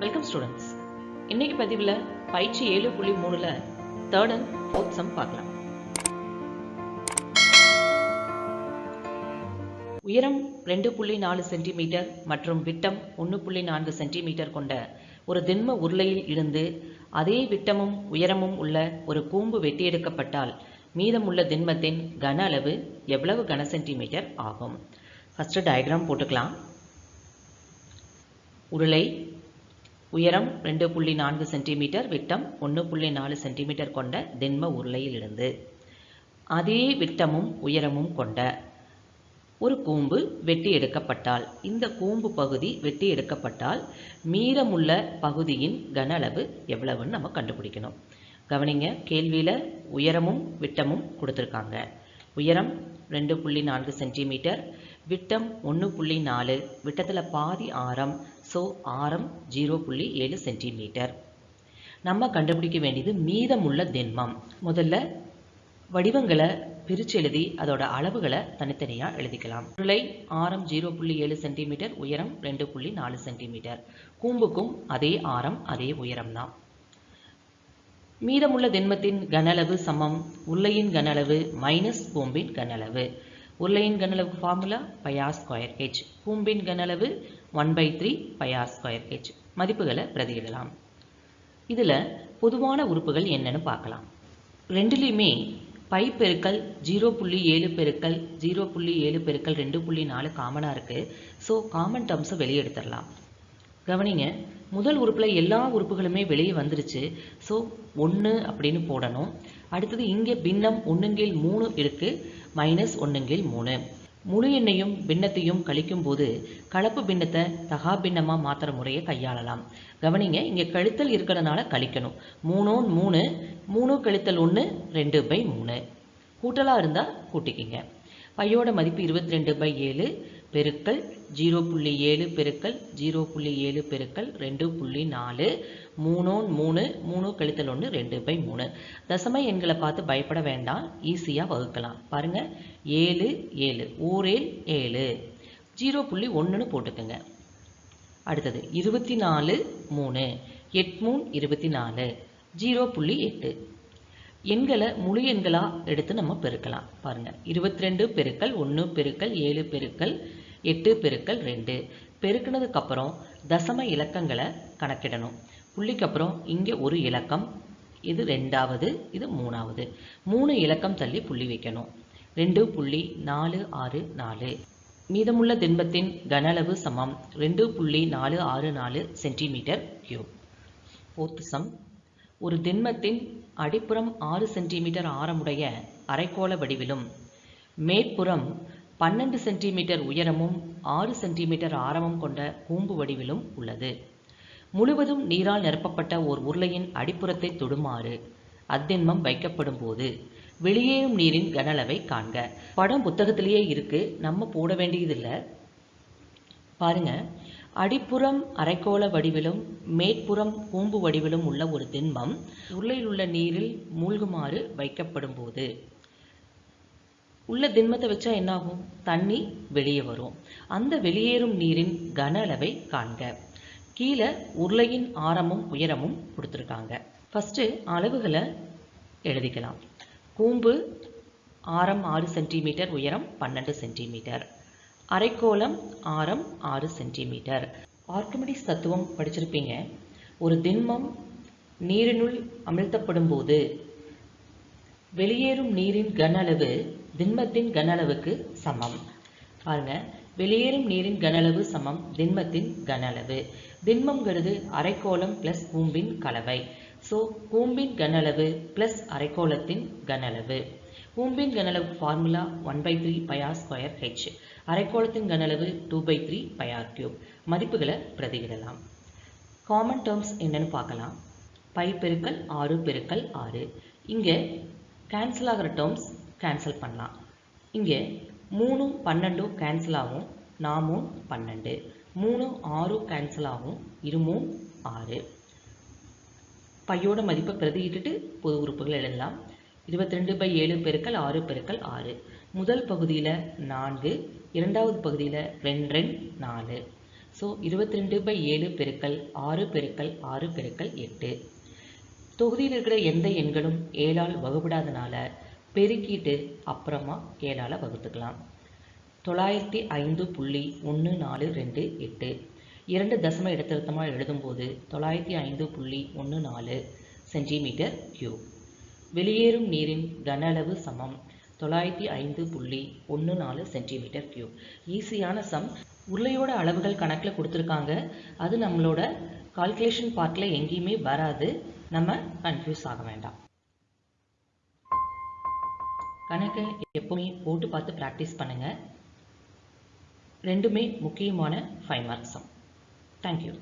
Welcome students இன்னைக்கு பதிவில் பயிற்சி ஏழு புள்ளி மூணுல தேர்ட் அண்ட் ஃபோர்த் சம் பார்க்கலாம். உயரம் ரெண்டு புள்ளி நாலு சென்டிமீட்டர் மற்றும் விட்டம் ஒன்று புள்ளி நான்கு சென்டிமீட்டர் கொண்ட ஒரு திண்ம உருளையில் இருந்து அதே விட்டமும் உயரமும் உள்ள ஒரு கூம்பு வெட்டியெடுக்கப்பட்டால் மீதமுள்ள திண்மத்தின் கன அளவு எவ்வளவு கன சென்டிமீட்டர் ஆகும்? ஃபஸ்ட்டு டயக்ராம் போட்டுக்கலாம். உருளை உயரம் ரெண்டு புள்ளி நான்கு சென்டிமீட்டர் விட்டம் ஒன்று புள்ளி நாலு சென்டிமீட்டர் கொண்ட திண்ம உருளையிலிருந்து. அதே விட்டமும் உயரமும் கொண்ட ஒரு கூம்பு வெட்டி எடுக்கப்பட்டால் இந்த கூம்பு பகுதி வெட்டி எடுக்கப்பட்டால் மீதமுள்ள பகுதியின் கன அளவு எவ்வளவுன்னு நம்ம கண்டுபிடிக்கணும். கவனிங்க கேள்வியில் உயரமும் விட்டமும் கொடுத்துருக்காங்க. உயரம் ரெண்டு புள்ளி நான்கு சென்டிமீட்டர் விட்டம் ஒன்று புள்ளி நாலு விட்டத்தில் பாதி ஆரம் ஸோ ஆரம் ஜீரோ புள்ளி ஏழு சென்டிமீட்டர் நம்ம கண்டுபிடிக்க வேண்டியது மீதமுள்ள திண்மம் முதல்ல வடிவங்களை பிரித்து எழுதி அதோட அளவுகளை தனித்தனியாக எழுதிக்கலாம். உருளை ஆரம் ஜீரோ புள்ளி ஏழு சென்டிமீட்டர் உயரம் ரெண்டு புள்ளி நாலு சென்டிமீட்டர் கூம்புக்கும் அதே ஆரம் அதே உயரம் தான் மீதமுள்ள திண்மத்தின் கனளவு சமம். உருளையின் கனளவு மைனஸ் கூம்பின் கனளவு உருளையின் கனளவு formula pi r square H கூம்பின் கனளவு one by three pi r square H மதிப்புகளை பிரதியிடலாம். இதில் பொதுவான உறுப்புகள் என்னன்னு பார்க்கலாம். ரெண்டுலேயுமே பை பெருக்கல் ஜீரோ புள்ளி ஏழு பெருக்கல் ஜீரோ புள்ளி ஏழு பெருக்கல் ரெண்டு புள்ளி நாலு காமனாக இருக்குது ஸோ காமன் டேர்ம்ஸை வெளியே எடுத்துடலாம் கவனிங்க முதல் உறுப்பில் எல்லா உறுப்புகளுமே வெளியே வந்துருச்சு. ஸோ ஒன்று அப்படின்னு போடணும். அடுத்தது இங்கே பின்னம் ஒன்றுங்கில் மூணு இருக்குது மைனஸ் ஒன்றுங்கில் மூணு. முழு எண்ணையும் பின்னத்தையும் கழிக்கும் போது கலப்பு பின்னத்தை தகா பின்னமாக மாற்றுற முறையை கையாளலாம். கவனிங்க இங்கே கழித்தல் இருக்கிறதுனால கழிக்கணும். மூணோ மூணு மூணு கழித்தல் ஒன்று ரெண்டு பை மூணு. கூட்டலாக இருந்தால் கூட்டிக்கிங்க. பையோட மதிப்பு இருபத்தி ரெண்டு பை ஏழு பெருக்கல் ஜீரோ புள்ளி ஏழு பெருக்கல் ஜீரோ புள்ளி ஏழு பெருக்கல் ரெண்டு புள்ளி நாலு மூணோன் மூணு மூணு கழித்தல் ஒன்று ரெண்டு பை மூணு. தசம எண்களை பார்த்து பயப்பட வேண்டாம். ஈஸியாக வகுக்கலாம். பாருங்கள் ஏழு ஏழு. ஓரேல் ஏழு. ஜீரோ புள்ளி ஒன்றுன்னு போட்டுக்கோங்க. அடுத்தது. இருபத்தி நாலு மூணு. எட் மூணு இருபத்தி நாலு. ஜீரோ புள்ளி எட்டு. எண்களை முழு எண்களாக எடுத்து நம்ம பெருக்கலாம். பாருங்கள் இருபத்தி ரெண்டு பெருக்கல் ஒன்று பெருக்கல் ஏழு பெருக்கல் எட்டு பெருக்கல் ரெண்டு. பெருக்கினதுக்கப்புறம் தசம இலக்கங்களை கணக்கிடணும். புள்ளிக்கு அப்புறம் இங்கே ஒரு இலக்கம் இது ரெண்டாவது இது மூணாவது. மூணு இலக்கம் தள்ளி புள்ளி வைக்கணும். ரெண்டு புள்ளி நாலு ஆறு நாலு. மீதமுள்ள திண்பத்தின் கன அளவு சமம். ரெண்டு புள்ளி நாலு ஆறு நாலு சென்டிமீட்டர் கியூப். ஃபோர்த் சம் ஒரு திண்மத்தின் அடிப்புறம் ஆறு சென்டிமீட்டர் ஆரமுடைய அரைக்கோள வடிவிலும் மேற்புறம் பன்னெண்டு சென்டிமீட்டர் உயரமும் ஆறு சென்டிமீட்டர் ஆரமும் கொண்ட கூம்பு வடிவிலும் உள்ளது. முழுவதும் நீரால் நிரப்பப்பட்ட ஓர் உருளையின் அடிப்புறத்தை தொடுமாறு அத்திண்மம் வைக்கப்படும் போது வெளியேறும் நீரின் கனளவை காண்க. படம் புத்தகத்திலேயே இருக்கு. நம்ம போட வேண்டியதில்லை. பாருங்க. அடிப்புறம் அரைக்கோள வடிவிலும் மேற்புறம் கூம்பு வடிவிலும் உள்ள ஒரு திண்மம் உருளையில் உள்ள நீரில் மூழ்குமாறு வைக்கப்படும் போது உள்ள திண்மத்தை வச்சா என்னாகும்? தண்ணி வெளியே வரும். அந்த வெளியேறும் நீரின் கன அளவை காண்க. கீழே உருளையின் ஆரமும் உயரமும் கொடுத்துருக்காங்க. ஃபஸ்ட்டு அளவுகளை எழுதிக்கலாம். கூம்பு ஆரம் ஆறு சென்டிமீட்டர் உயரம் பன்னெண்டு சென்டிமீட்டர். அரைக்கோளம் ஆரம் ஆறு சென்டிமீட்டர். ஆர்கமிடிஸ் தத்துவம் படிச்சிருப்பீங்க. ஒரு திண்மம் நீரினுள் அமிழ்த்தப்படும் போது வெளியேறும் நீரின் கன அளவு திண்மத்தின் கன அளவுக்கு சமம். பாருங்க. வெளியேறும் நீரின் கன அளவு சமம் திண்மத்தின் கன அளவு திண்மங்கிறது அரைக்கோளம் பிளஸ் கூம்பின் கலவை. ஸோ கூம்பின் கன அளவு பிளஸ் அரைக்கோளத்தின் கன அளவு கூம்பின் கனளவு formula one by three pi r square H அரைக்கோளத்தின் கனளவு two by three pi r cube மதிப்புகளை பிரதியிடலாம். காமன் டேர்ம்ஸ் என்னன்னு பார்க்கலாம். பை பெருக்கல் ஆறு பெருக்கல் ஆறு. இங்கே கேன்சல் ஆகிற டேர்ம்ஸ் கேன்சல் பண்ணலாம். இங்கே மூணும் பன்னெண்டும் கேன்சல் ஆகும் நாமும் பன்னெண்டு. மூணு ஆறும் கேன்சல் ஆகும் இருமும் ஆறு. பையோட மதிப்பை பிரதியிட்டுட்டு பொது உறுப்புகள் எழுதலாம். இருபத்தி ரெண்டு பை ஏழு பெருக்கல் ஆறு பெருக்கல் ஆறு. முதல் பகுதியில் நான்கு இரண்டாவது பகுதியில் ரெண்டு ரெண்டு நாலு. ஸோ இருபத்தி ரெண்டு பை ஏழு பெருக்கல் ஆறு பெருக்கல் ஆறு பெருக்கல் எட்டு. தொகுதியில் இருக்கிற எந்த எண்களும் ஏழால் வகுப்படாதனால பெருக்கிட்டு அப்புறமா ஏழால் வகுத்துக்கலாம். தொள்ளாயிரத்தி ஐந்து புள்ளி ஒன்று நாலு ரெண்டு எட்டு. இரண்டு தசம இடத்திருத்தமாக எழுதும்போது தொள்ளாயிரத்தி ஐந்து புள்ளி ஒன்று நாலு சென்டிமீட்டர் கியூப். வெளியேறும் நீரின் கன அளவு சமம். தொள்ளாயிரத்தி ஐந்து புள்ளி ஒன்று நாலு சென்டிமீட்டர் கியூப் ஈஸியான சம் உருளையோட அளவுகள் கணக்கில் கொடுத்துருக்காங்க. அது நம்மளோட கால்குலேஷன் பார்ட்டில் எங்கேயுமே வராது. நம்ம கன்ஃபியூஸ் ஆக வேண்டாம். கணக்கை எப்போவுமே போட்டு பார்த்து ப்ராக்டிஸ் பண்ணுங்கள் ரெண்டுமே முக்கியமான ஃபைவ் மார்க்ஸ் சம் தேங்க்யூ